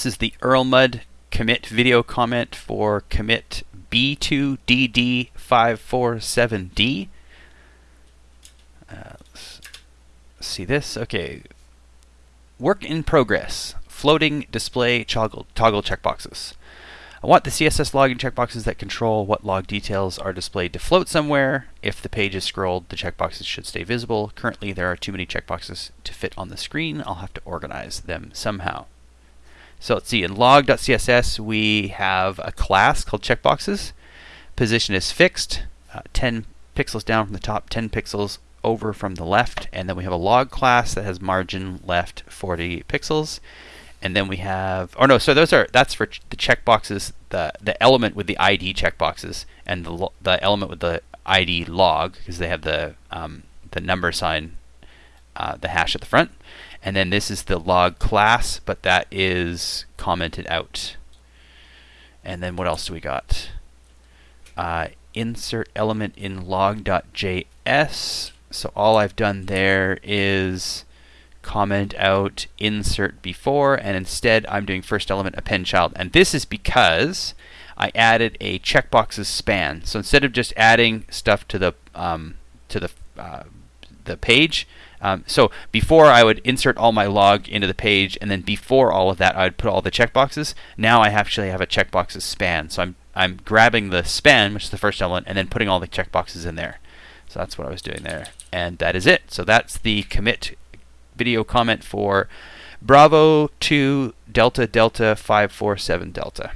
This is the Erlmud commit video comment for commit B2DD547D. Uh, see this? Okay. Work in progress. Floating display toggle, toggle checkboxes. I want the CSS logging checkboxes that control what log details are displayed to float somewhere. If the page is scrolled, the checkboxes should stay visible. Currently, there are too many checkboxes to fit on the screen. I'll have to organize them somehow. So let's see, in log.css, we have a class called checkboxes. Position is fixed, uh, 10 pixels down from the top, 10 pixels over from the left. And then we have a log class that has margin left 40 pixels and then we have or no so those are that's for ch the checkboxes the the element with the id checkboxes and the the element with the id log because they have the um, the number sign uh, the hash at the front. And then this is the log class but that is commented out. And then what else do we got? Uh, insert element in log.js so all I've done there is comment out insert before and instead I'm doing first element append child. And this is because I added a checkboxes span. So instead of just adding stuff to the um, to the uh, the page um, so before I would insert all my log into the page and then before all of that I would put all the checkboxes. Now I actually have a checkboxes span. So I'm I'm grabbing the span which is the first element and then putting all the checkboxes in there. So that's what I was doing there. And that is it. So that's the commit video comment for Bravo 2 Delta Delta 547 Delta.